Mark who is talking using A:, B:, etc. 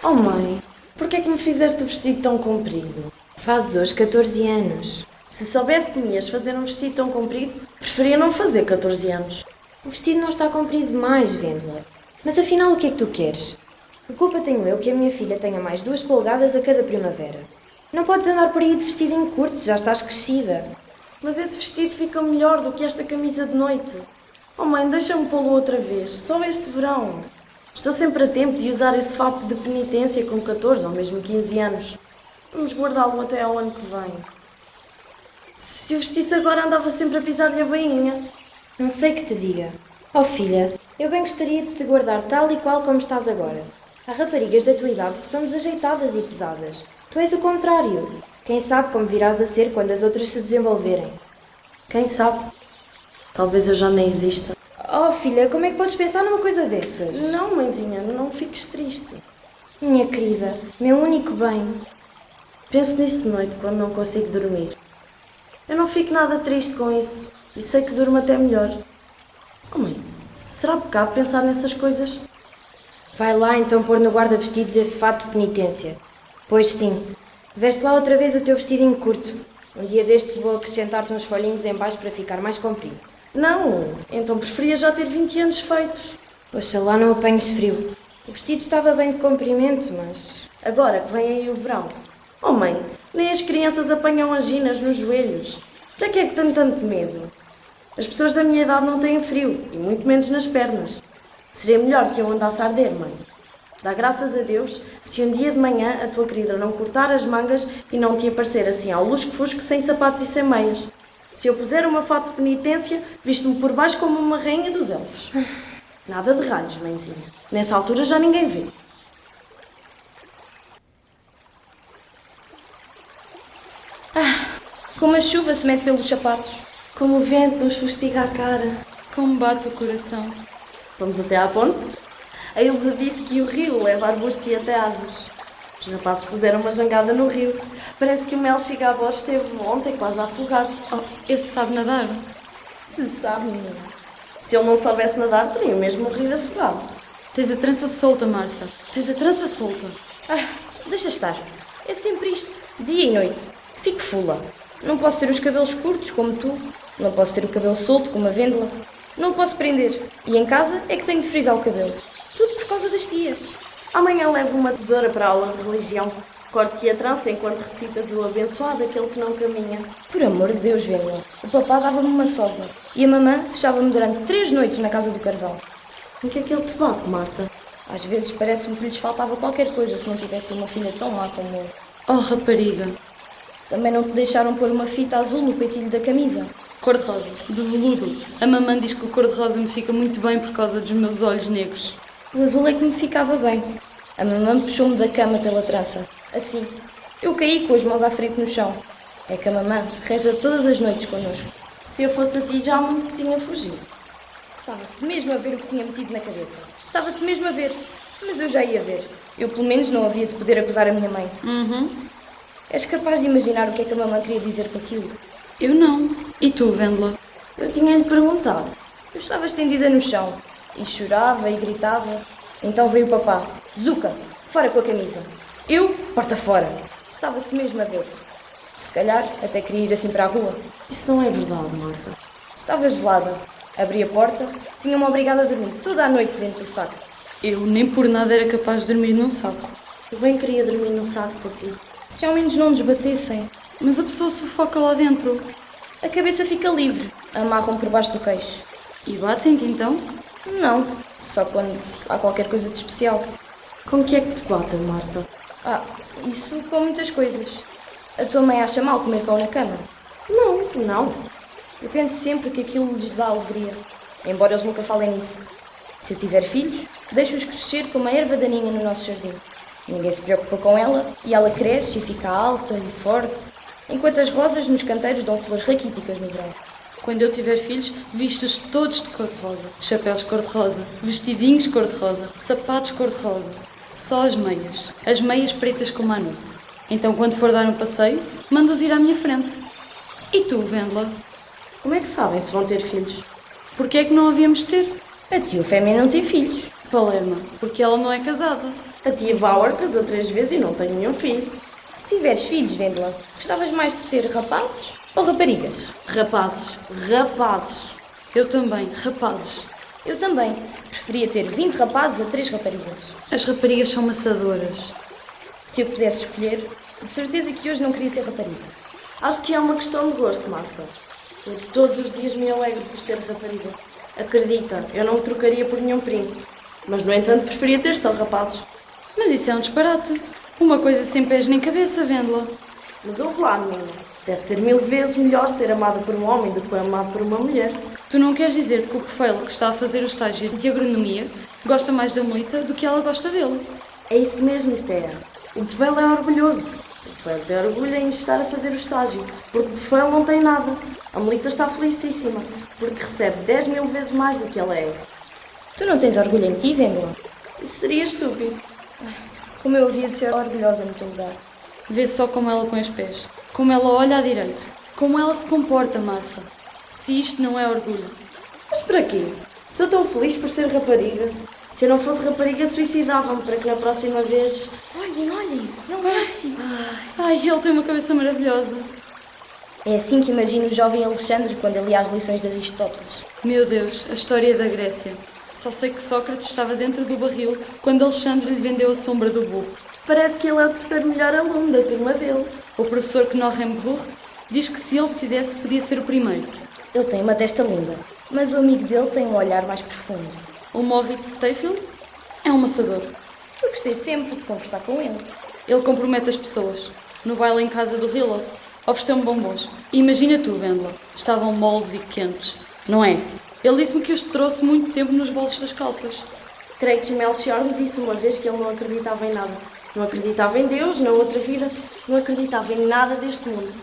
A: Oh mãe, porquê é que me fizeste o vestido tão comprido?
B: Fazes hoje 14 anos.
A: Se soubesse que me ias fazer um vestido tão comprido, preferia não fazer 14 anos.
B: O vestido não está comprido demais, Vendler. Mas afinal, o que é que tu queres? Que culpa tenho eu que a minha filha tenha mais duas polegadas a cada primavera? Não podes andar por aí de vestido em curto, já estás crescida.
A: Mas esse vestido fica melhor do que esta camisa de noite. Oh mãe, deixa-me pô-lo outra vez, só este verão. Estou sempre a tempo de usar esse fato de penitência com 14 ou mesmo 15 anos. Vamos guardá-lo até ao ano que vem. Se o vestisse agora andava sempre a pisar-lhe a bainha.
B: Não sei que te diga. Oh filha, eu bem gostaria de te guardar tal e qual como estás agora. Há raparigas da tua idade que são desajeitadas e pesadas. Tu és o contrário. Quem sabe como virás a ser quando as outras se desenvolverem.
A: Quem sabe? Talvez eu já nem exista.
B: Oh filha, como é que podes pensar numa coisa dessas?
A: Não, mãezinha, não fiques triste.
B: Minha querida, meu único bem.
A: Penso nisso de noite quando não consigo dormir. Eu não fico nada triste com isso e sei que durmo até melhor. Oh mãe, será pecado pensar nessas coisas?
B: Vai lá então pôr no guarda-vestidos esse fato de penitência. Pois sim, veste lá outra vez o teu vestidinho curto. Um dia destes vou acrescentar-te uns folhinhos em baixo para ficar mais comprido.
A: Não, então preferia já ter 20 anos feitos.
B: Oxalá não apanhes frio. O vestido estava bem de comprimento, mas...
A: Agora que vem aí o verão. Oh mãe, nem as crianças apanham anginas nos joelhos. Para que é que tenho tanto medo? As pessoas da minha idade não têm frio, e muito menos nas pernas. Seria melhor que eu andasse a arder, mãe. Dá graças a Deus se um dia de manhã a tua querida não cortar as mangas e não te aparecer assim ao lusco-fusco sem sapatos e sem meias. Se eu puser uma fato de penitência, visto-me por baixo como uma rainha dos elfos. Nada de ralhos, mãezinha. Nessa altura já ninguém vê.
C: Ah, como a chuva se mete pelos sapatos.
A: Como o vento nos fustiga a cara.
C: Como bate o coração.
A: Vamos até à ponte? A Ilza disse que o rio leva arbustos e até árvores. Os rapazes puseram uma jangada no rio. Parece que o Mel Chigabor esteve ontem quase a afogar-se.
C: Oh, esse sabe nadar?
A: Se sabe, menina. Se ele não soubesse nadar, teria mesmo morrido afogado.
C: Tens a trança solta, Martha. Tens a trança solta.
B: Ah, deixa estar. É sempre isto. Dia e noite. Fico fula. Não posso ter os cabelos curtos como tu. Não posso ter o cabelo solto como a Vendela. Não o posso prender. E em casa é que tenho de frisar o cabelo. Tudo por causa das tias.
A: Amanhã levo uma tesoura para a aula de religião. Corte-te a trança enquanto recitas o abençoado, aquele que não caminha.
B: Por amor de Deus, Vendela. O papá dava-me uma sova. E a mamã fechava-me durante três noites na casa do carvão.
A: O que é que ele te bate, Marta?
B: Às vezes parece-me que lhes faltava qualquer coisa se não tivesse uma filha tão má como eu.
C: Oh, rapariga.
B: Também não te deixaram pôr uma fita azul no peitilho da camisa.
C: Cor-de-rosa, de veludo. A mamãe diz que o cor-de-rosa me fica muito bem por causa dos meus olhos negros.
B: O azul é que me ficava bem. A mamãe puxou-me da cama pela trança. Assim. Eu caí com as mãos à frente no chão. É que a mamãe reza todas as noites connosco.
A: Se eu fosse a ti, já há muito que tinha fugido.
B: Estava-se mesmo a ver o que tinha metido na cabeça. Estava-se mesmo a ver. Mas eu já ia ver. Eu, pelo menos, não havia de poder acusar a minha mãe.
C: Uhum.
B: És capaz de imaginar o que é que a mamãe queria dizer com aquilo?
C: Eu não. E tu, Vendela?
A: Eu tinha-lhe perguntado.
B: Eu estava estendida no chão. E chorava e gritava. Então veio o papá. Zuca, fora com a camisa. Eu, porta fora. Estava-se mesmo a ver. Se calhar até queria ir assim para a rua.
A: Isso não é verdade, Marta.
B: Estava gelada. Abri a porta. Tinha-me obrigada a dormir toda a noite dentro do saco.
C: Eu nem por nada era capaz de dormir num saco.
A: Eu bem queria dormir num saco por ti.
B: Se ao menos não nos batessem.
C: Mas a pessoa sufoca lá dentro.
B: A cabeça fica livre. Amarram por baixo do queixo.
C: E batem-te então?
B: Não. Só quando há qualquer coisa de especial.
A: Com que é que te batem, Marta?
B: Ah, isso com muitas coisas. A tua mãe acha mal comer pão na cama?
A: Não, não.
B: Eu penso sempre que aquilo lhes dá alegria, embora eles nunca falem nisso. Se eu tiver filhos, deixo-os crescer como a erva daninha no nosso jardim. Ninguém se preocupa com ela e ela cresce e fica alta e forte, enquanto as rosas nos canteiros dão flores raquíticas no verão.
C: Quando eu tiver filhos, vistos todos de cor-de-rosa. Chapéus cor-de-rosa, vestidinhos cor-de-rosa, sapatos cor-de-rosa. Só as meias. As meias pretas como à noite. Então, quando for dar um passeio, mando-os ir à minha frente. E tu, Vendela?
A: Como é que sabem se vão ter filhos?
C: Porquê é que não havíamos de ter?
B: A tia Eufémia não tem filhos.
C: Palerma, porque ela não é casada.
A: A tia Bauer casou três vezes e não tem nenhum filho.
B: Se tiveres filhos, Vendela, gostavas mais de ter rapazes ou raparigas?
A: Rapazes, rapazes.
C: Eu também, rapazes.
B: Eu também. Preferia ter 20 rapazes a 3 raparigas.
C: As raparigas são maçadoras.
B: Se eu pudesse escolher, de certeza que hoje não queria ser rapariga.
A: Acho que é uma questão de gosto, Marta. Eu todos os dias me alegro por ser rapariga. Acredita, eu não me trocaria por nenhum príncipe. Mas, no entanto, preferia ter só rapazes.
C: Mas isso é um disparate. Uma coisa sem pés nem cabeça, Vendela.
A: Mas ouve lá, menina. Deve ser mil vezes melhor ser amada por um homem do que amado por uma mulher.
C: Tu não queres dizer que o Bufelo, que está a fazer o estágio de agronomia, gosta mais da Melita do que ela gosta dele?
A: É isso mesmo, Thea. O Bufelo é orgulhoso. O Bufelo tem orgulho em estar a fazer o estágio, porque o Bufelo não tem nada. A Melita está felicíssima, porque recebe 10 mil vezes mais do que ela é.
B: Tu não tens orgulho em ti, Vendela?
A: Isso seria estúpido.
B: Como eu havia de ser orgulhosa no teu lugar.
C: Vê só como ela põe os pés, como ela olha à direita, como ela se comporta, Marfa. Se isto não é orgulho.
A: Mas para quê? Sou tão feliz por ser rapariga. Se eu não fosse rapariga, suicidava-me para que na próxima vez.
B: Olhem, olhem, é o Márcio.
C: Ai, ele tem uma cabeça maravilhosa.
B: É assim que imagino o jovem Alexandre quando ele ia às lições de Aristóteles.
C: Meu Deus, a história da Grécia. Só sei que Sócrates estava dentro do barril quando Alexandre lhe vendeu a sombra do burro.
A: Parece que ele é o terceiro melhor aluno da turma dele.
C: O professor Knorrenbruch diz que se ele quisesse podia ser o primeiro.
B: Ele tem uma testa linda, mas o amigo dele tem um olhar mais profundo.
C: O Moritz Stayfield é um maçador.
B: Eu gostei sempre de conversar com ele.
C: Ele compromete as pessoas. No baile em casa do Hillov, ofereceu-me bombons. Imagina tu, Vendela, estavam moles e quentes, não é? Ele disse-me que os trouxe muito tempo nos bolsos das calças.
A: Creio que o Melchior me disse uma vez que ele não acreditava em nada. Não acreditava em Deus, na outra vida, não acreditava em nada deste mundo.